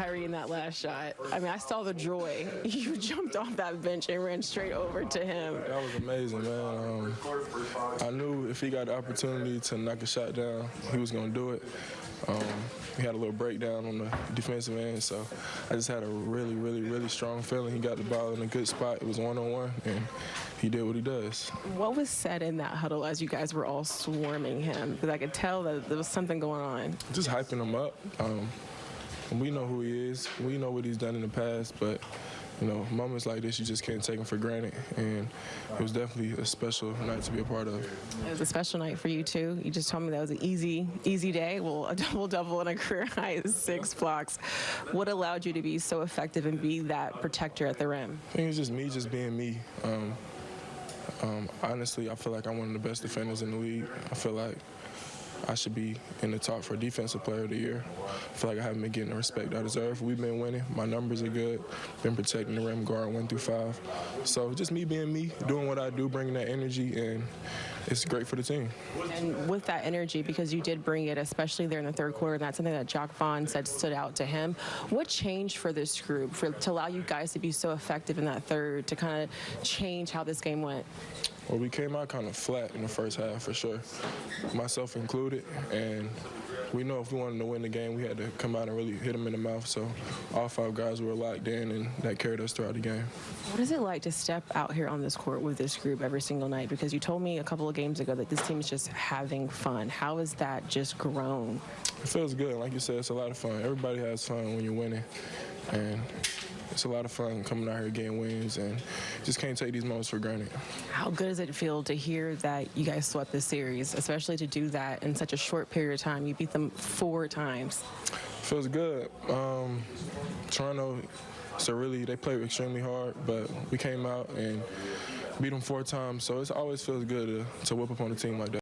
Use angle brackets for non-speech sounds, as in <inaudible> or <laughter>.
Kyrie in that last shot. I mean, I saw the joy. <laughs> You jumped off that bench and ran straight over to him. That was amazing, man. Um, I knew if he got the opportunity to knock a shot down, he was going to do it. Um, he had a little breakdown on the defensive end, so I just had a really, really, really strong feeling. He got the ball in a good spot. It was one-on-one, and he did what he does. What was said in that huddle as you guys were all swarming him? Because I could tell that there was something going on. Just hyping him up. Um, we know who he is. We know what he's done in the past, but you know, moments like this you just can't take them for granted. And it was definitely a special night to be a part of. It was a special night for you too. You just told me that was an easy, easy day. Well, a <laughs> double double and a career <laughs> high six blocks. What allowed you to be so effective and be that protector at the rim? I think it's just me, just being me. Um, um, honestly, I feel like I'm one of the best defenders in the league. I feel like I should be in the top for Defensive Player of the Year. I feel like I haven't been getting the respect I deserve. We've been winning. My numbers are good. Been protecting the rim, guard one through five. So just me being me, doing what I do, bringing that energy, and it's great for the team. And with that energy, because you did bring it, especially there in the third quarter, and that's something that Jacque Vaughn said stood out to him. What changed for this group for, to allow you guys to be so effective in that third, to kind of change how this game went? Well, we came out kind of flat in the first half for sure, myself included, and we know if we wanted to win the game, we had to come out and really hit them in the mouth. So all five guys were locked in, and that carried us throughout the game. What is it like to step out here on this court with this group every single night? Because you told me a couple of games ago that this team is just having fun. How has that just grown? It feels good. Like you said, it's a lot of fun. Everybody has fun when you're winning, and it's a lot of fun coming out here getting wins and just can't take these moments for granted. How good does it feel to hear that you guys swept the series, especially to do that in such a short period of time? You beat them four times. Feels good. Um, Toronto, so really, they played extremely hard, but we came out and beat them four times, so it always feels good to, to whip up on a team like that.